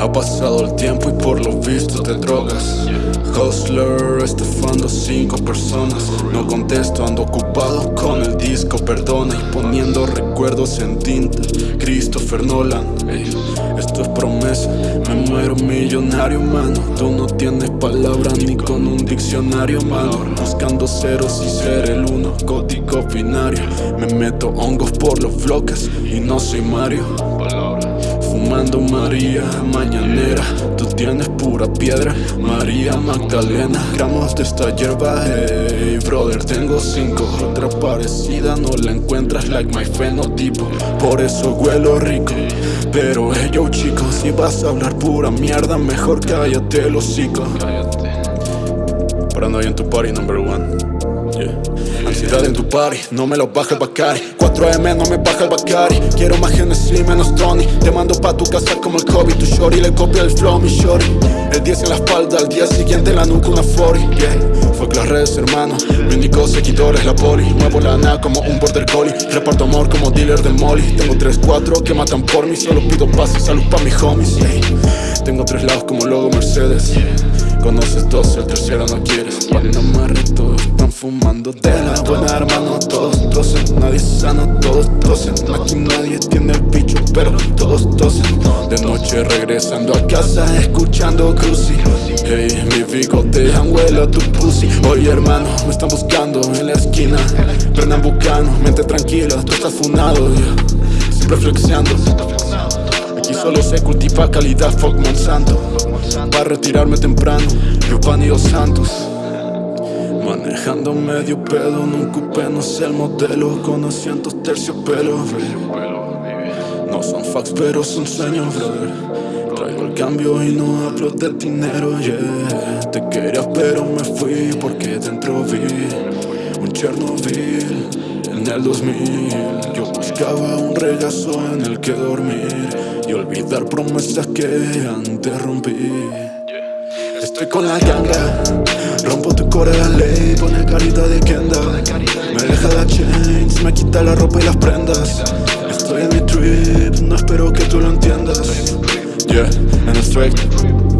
Ha pasado el tiempo y por lo visto te drogas. Hustler, estafando cinco personas. No contesto, ando ocupado con el disco, perdona Y poniendo recuerdos en tinta. Christopher Nolan Esto es promesa, me muero millonario, mano. Tú no tienes palabras ni con un diccionario, mano. Buscando ceros y ser el uno, código binario. Me meto hongos por los bloques y no soy Mario. Fumando María mañanera. Tú tienes pura piedra María Magdalena. Gramos de esta hierba Hey brother tengo cinco. Otra parecida no la encuentras Like my fenotipo Por eso huelo rico. Pero hey yo chicos Si vas a hablar pura mierda Mejor cállate el hocico. Paranoia en tu party number one. Yeah. Ansiedad en tu party, no me lo baja el Bacari 4M no me baja el Bacari Quiero más Genesis, menos Tony. Te mando pa' tu casa como el Kobe Tu shorty. Le copia el flow, mi shorty. El 10 en la espalda, al día siguiente en la nuca una 40 yeah. Fuck las redes, hermano. Mi único seguidor es la poli. Muevo la nada como un border collie. Reparto amor como dealer del molly. Tengo 3-4 que matan por mí. Solo pido paz y salud pa' mis homies. Tengo tres lados como logo Mercedes Conoces dos, el tercero no quieres Panamá todos están fumando de la buena hermano Todos tosen, nadie sano, todos tosen Aquí nadie tiene el bicho, pero todos tosen De noche regresando a casa, escuchando Cruci Hey, mi bigote huele a tu pussy. Oye hermano, me están buscando en la esquina. Brendan Bucano, mente tranquila, tú estás funado yeah. Siempre flexeando solo se cultiva calidad, fuck Monsanto. Para retirarme temprano, Yupan y Dos Santos. Manejando medio pedo, no ocupé, no sé el modelo Con asientos terciopelo No son facts, pero son sueños, brother. Traigo el cambio y no hablo de dinero, yeah. Te quería pero me fui porque dentro vi Un Chernobyl en el 2000 Yo buscaba un regazo en el que dormir Y olvidar promesas que antes rompí Estoy con la ganga Rompo tu core la ley, pone carita de Kenda. Me deja la chains, me quita la ropa y las prendas. Estoy en mi trip, no espero que tú lo entiendas. Yeah, en el straight